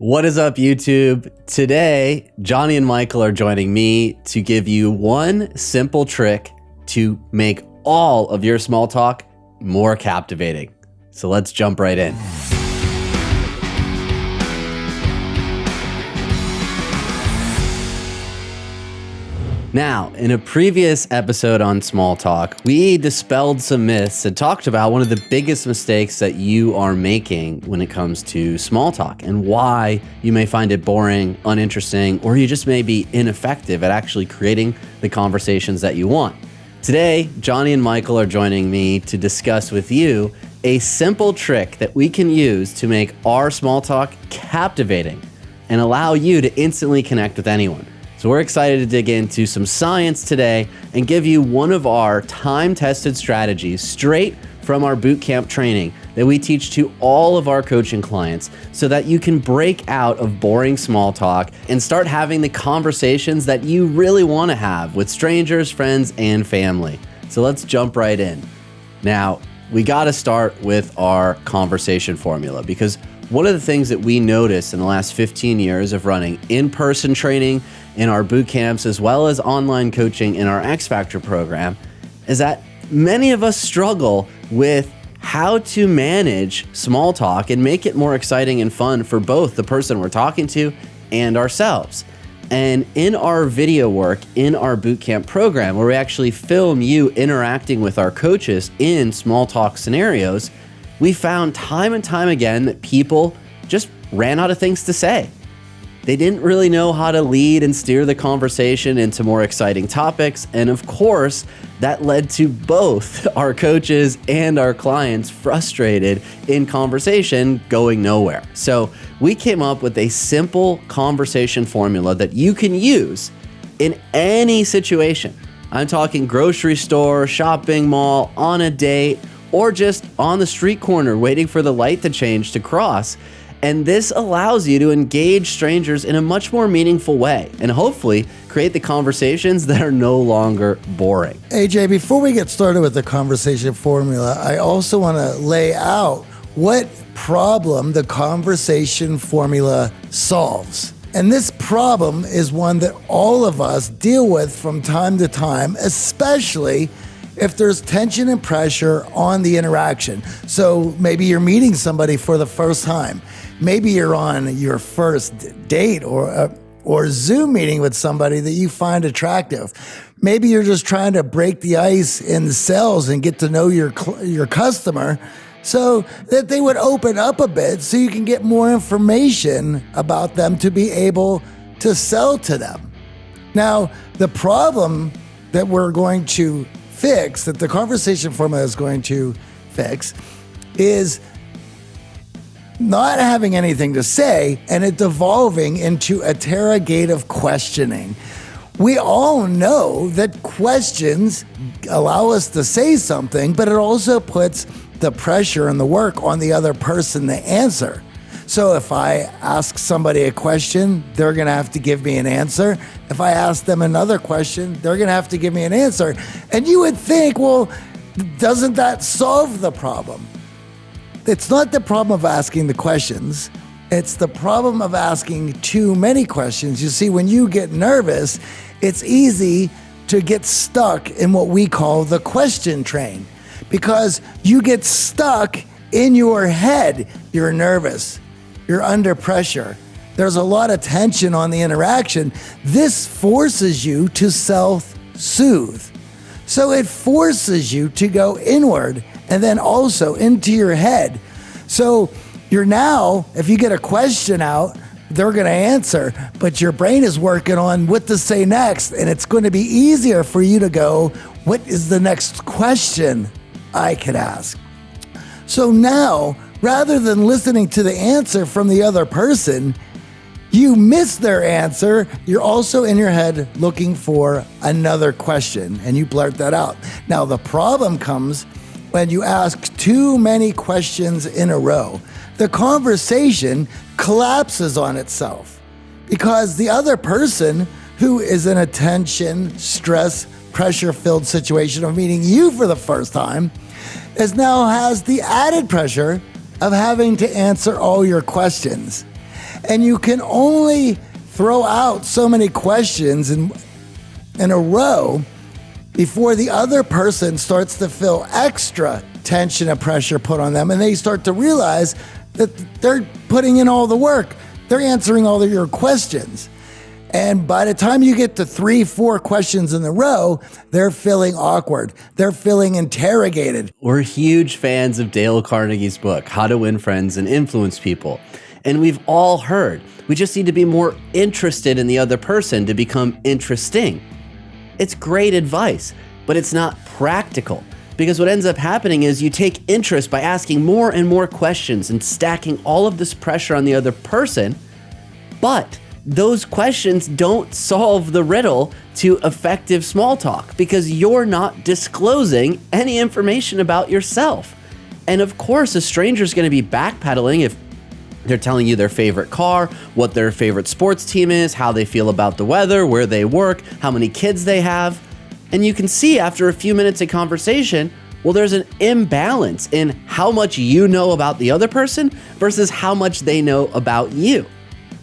What is up, YouTube? Today, Johnny and Michael are joining me to give you one simple trick to make all of your small talk more captivating. So let's jump right in. Now, in a previous episode on Small Talk, we dispelled some myths and talked about one of the biggest mistakes that you are making when it comes to small talk and why you may find it boring, uninteresting, or you just may be ineffective at actually creating the conversations that you want. Today, Johnny and Michael are joining me to discuss with you a simple trick that we can use to make our small talk captivating and allow you to instantly connect with anyone. So we're excited to dig into some science today and give you one of our time-tested strategies straight from our bootcamp training that we teach to all of our coaching clients so that you can break out of boring small talk and start having the conversations that you really want to have with strangers, friends, and family. So let's jump right in. Now, we got to start with our conversation formula because one of the things that we noticed in the last 15 years of running in-person training in our boot camps, as well as online coaching in our X Factor program, is that many of us struggle with how to manage small talk and make it more exciting and fun for both the person we're talking to and ourselves. And in our video work in our bootcamp program, where we actually film you interacting with our coaches in small talk scenarios, we found time and time again that people just ran out of things to say. They didn't really know how to lead and steer the conversation into more exciting topics. And of course, that led to both our coaches and our clients frustrated in conversation going nowhere. So we came up with a simple conversation formula that you can use in any situation. I'm talking grocery store, shopping mall, on a date, or just on the street corner waiting for the light to change to cross. And this allows you to engage strangers in a much more meaningful way and hopefully create the conversations that are no longer boring. AJ, before we get started with the conversation formula, I also want to lay out what problem the conversation formula solves. And this problem is one that all of us deal with from time to time, especially if there's tension and pressure on the interaction. So maybe you're meeting somebody for the first time. Maybe you're on your first date or uh, or Zoom meeting with somebody that you find attractive. Maybe you're just trying to break the ice in sales and get to know your your customer so that they would open up a bit so you can get more information about them to be able to sell to them. Now, the problem that we're going to fix, that the conversation formula is going to fix, is not having anything to say and it devolving into interrogative questioning. We all know that questions allow us to say something, but it also puts the pressure and the work on the other person to answer. So if I ask somebody a question, they're going to have to give me an answer. If I ask them another question, they're going to have to give me an answer. And you would think, well, doesn't that solve the problem? It's not the problem of asking the questions. It's the problem of asking too many questions. You see, when you get nervous, it's easy to get stuck in what we call the question train because you get stuck in your head. You're nervous you're under pressure. There's a lot of tension on the interaction. This forces you to self soothe. So it forces you to go inward and then also into your head. So you're now, if you get a question out, they're going to answer, but your brain is working on what to say next. And it's going to be easier for you to go, what is the next question I could ask? So now rather than listening to the answer from the other person, you miss their answer. You're also in your head looking for another question and you blurt that out. Now, the problem comes when you ask too many questions in a row. The conversation collapses on itself because the other person who is in a tension, stress, pressure filled situation of meeting you for the first time is now has the added pressure of having to answer all your questions. And you can only throw out so many questions in, in a row before the other person starts to feel extra tension and pressure put on them and they start to realize that they're putting in all the work. They're answering all of your questions. And by the time you get to three, four questions in a row, they're feeling awkward. They're feeling interrogated. We're huge fans of Dale Carnegie's book, How to Win Friends and Influence People. And we've all heard we just need to be more interested in the other person to become interesting. It's great advice, but it's not practical. Because what ends up happening is you take interest by asking more and more questions and stacking all of this pressure on the other person. But those questions don't solve the riddle to effective small talk because you're not disclosing any information about yourself. And of course, a stranger is going to be backpedaling if they're telling you their favorite car, what their favorite sports team is, how they feel about the weather, where they work, how many kids they have. And you can see after a few minutes of conversation, well, there's an imbalance in how much you know about the other person versus how much they know about you.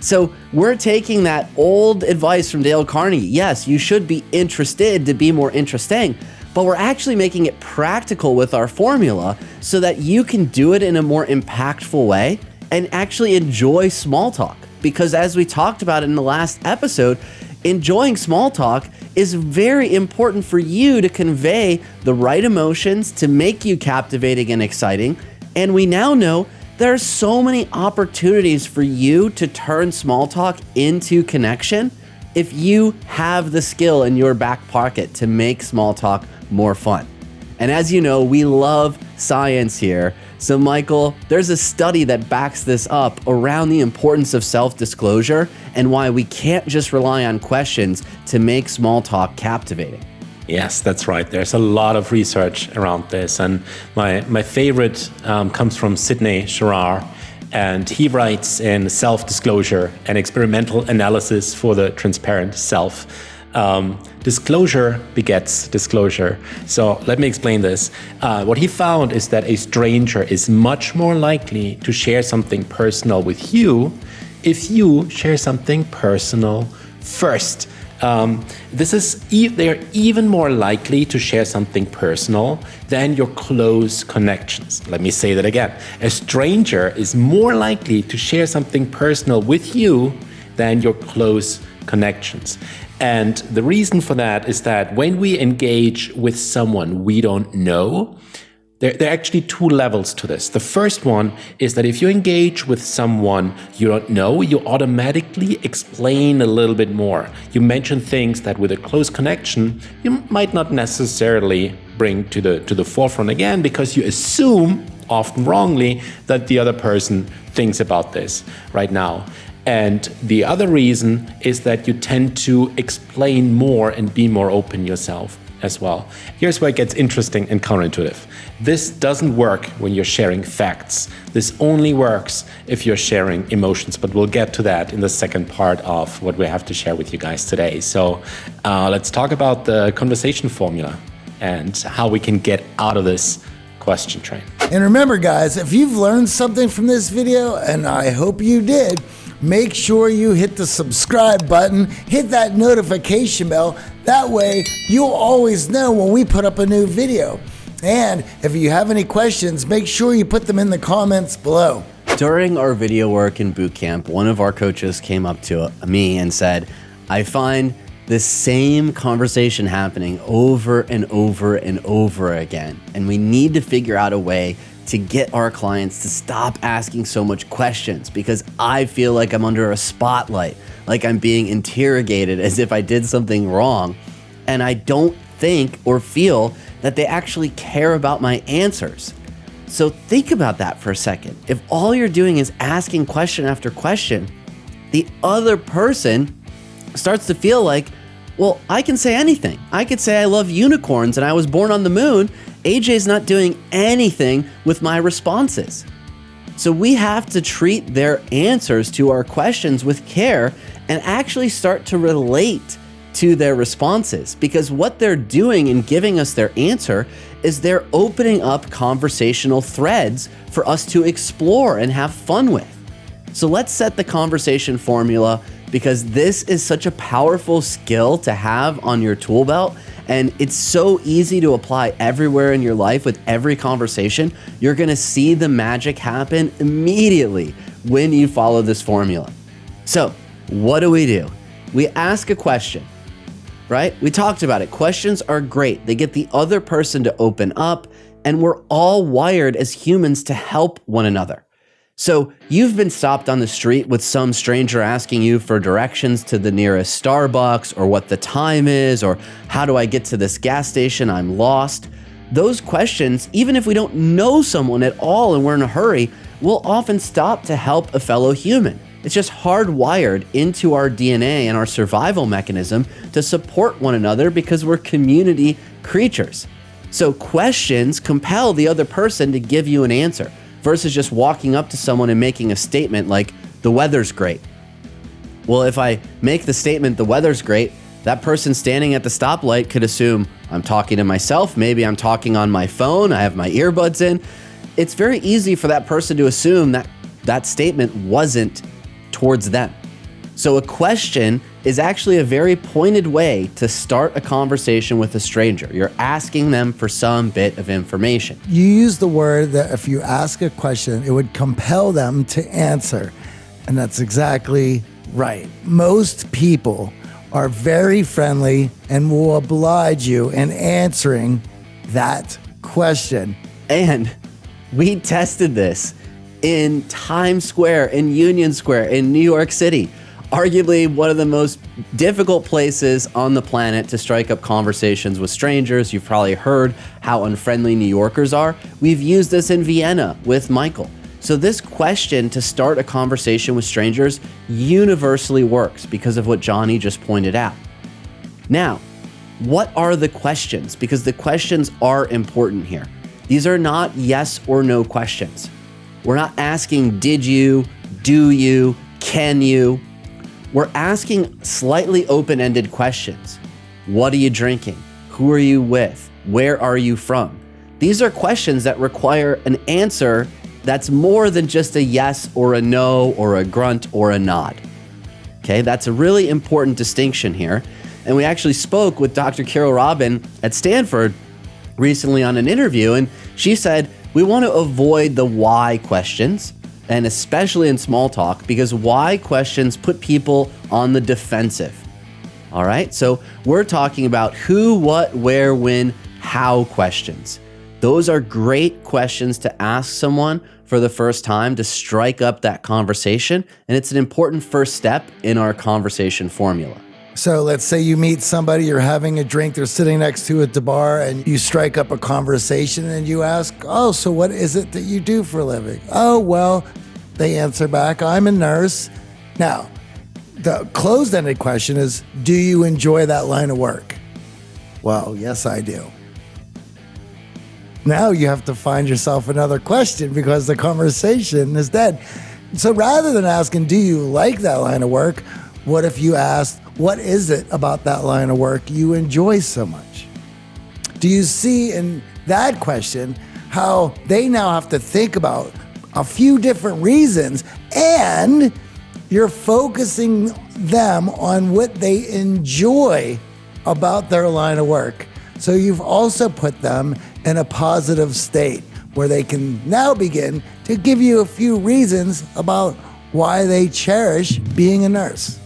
So we're taking that old advice from Dale Carnegie. Yes, you should be interested to be more interesting, but we're actually making it practical with our formula so that you can do it in a more impactful way and actually enjoy small talk. Because as we talked about in the last episode, enjoying small talk is very important for you to convey the right emotions to make you captivating and exciting. And we now know there are so many opportunities for you to turn small talk into connection if you have the skill in your back pocket to make small talk more fun. And as you know, we love science here. So, Michael, there's a study that backs this up around the importance of self disclosure and why we can't just rely on questions to make small talk captivating. Yes, that's right. There's a lot of research around this. And my, my favorite um, comes from Sidney Jourard. And he writes in Self Disclosure, an experimental analysis for the transparent self um, disclosure begets disclosure. So let me explain this. Uh, what he found is that a stranger is much more likely to share something personal with you if you share something personal first. Um, this is e they're even more likely to share something personal than your close connections. Let me say that again. A stranger is more likely to share something personal with you than your close connections. And the reason for that is that when we engage with someone we don't know, there, there, are actually two levels to this. The first one is that if you engage with someone you don't know, you automatically explain a little bit more. You mention things that with a close connection, you might not necessarily bring to the, to the forefront again because you assume, often wrongly, that the other person thinks about this right now. And the other reason is that you tend to explain more and be more open yourself as well. Here's where it gets interesting and counterintuitive. This doesn't work when you're sharing facts. This only works if you're sharing emotions, but we'll get to that in the second part of what we have to share with you guys today. So uh, let's talk about the conversation formula and how we can get out of this question train. And remember guys, if you've learned something from this video, and I hope you did, make sure you hit the subscribe button, hit that notification bell. That way, you'll always know when we put up a new video. And if you have any questions, make sure you put them in the comments below. During our video work in boot camp, one of our coaches came up to me and said, I find the same conversation happening over and over and over again. And we need to figure out a way to get our clients to stop asking so much questions because I feel like I'm under a spotlight, like I'm being interrogated as if I did something wrong. And I don't think or feel that they actually care about my answers. So think about that for a second. If all you're doing is asking question after question, the other person starts to feel like, well, I can say anything. I could say I love unicorns and I was born on the moon, AJ's not doing anything with my responses. So we have to treat their answers to our questions with care and actually start to relate to their responses because what they're doing in giving us their answer is they're opening up conversational threads for us to explore and have fun with. So let's set the conversation formula because this is such a powerful skill to have on your tool belt. And it's so easy to apply everywhere in your life with every conversation. You're gonna see the magic happen immediately when you follow this formula. So, what do we do? We ask a question, right? We talked about it. Questions are great, they get the other person to open up, and we're all wired as humans to help one another. So you've been stopped on the street with some stranger asking you for directions to the nearest Starbucks or what the time is or how do I get to this gas station? I'm lost. Those questions, even if we don't know someone at all and we're in a hurry, we'll often stop to help a fellow human. It's just hardwired into our DNA and our survival mechanism to support one another because we're community creatures. So questions compel the other person to give you an answer versus just walking up to someone and making a statement like, the weather's great. Well, if I make the statement, the weather's great, that person standing at the stoplight could assume I'm talking to myself. Maybe I'm talking on my phone. I have my earbuds in. It's very easy for that person to assume that that statement wasn't towards them. So a question is actually a very pointed way to start a conversation with a stranger. You're asking them for some bit of information. You use the word that if you ask a question, it would compel them to answer. And that's exactly right. Most people are very friendly and will oblige you in answering that question. And we tested this in Times Square, in Union Square, in New York City arguably one of the most difficult places on the planet to strike up conversations with strangers. You've probably heard how unfriendly New Yorkers are. We've used this in Vienna with Michael. So this question to start a conversation with strangers universally works because of what Johnny just pointed out. Now, what are the questions? Because the questions are important here. These are not yes or no questions. We're not asking, did you, do you, can you? We're asking slightly open ended questions. What are you drinking? Who are you with? Where are you from? These are questions that require an answer that's more than just a yes or a no or a grunt or a nod. Okay, that's a really important distinction here. And we actually spoke with Dr. Carole Robin at Stanford recently on an interview, and she said, We want to avoid the why questions and especially in small talk, because why questions put people on the defensive. All right, so we're talking about who, what, where, when, how questions. Those are great questions to ask someone for the first time to strike up that conversation, and it's an important first step in our conversation formula. So let's say you meet somebody, you're having a drink, they're sitting next to at the bar, and you strike up a conversation and you ask, Oh, so what is it that you do for a living? Oh, well, they answer back, I'm a nurse. Now, the closed ended question is Do you enjoy that line of work? Well, yes, I do. Now you have to find yourself another question because the conversation is dead. So rather than asking, Do you like that line of work? What if you asked, What is it about that line of work you enjoy so much? Do you see in that question how they now have to think about a few different reasons, and you're focusing them on what they enjoy about their line of work. So you've also put them in a positive state where they can now begin to give you a few reasons about why they cherish being a nurse.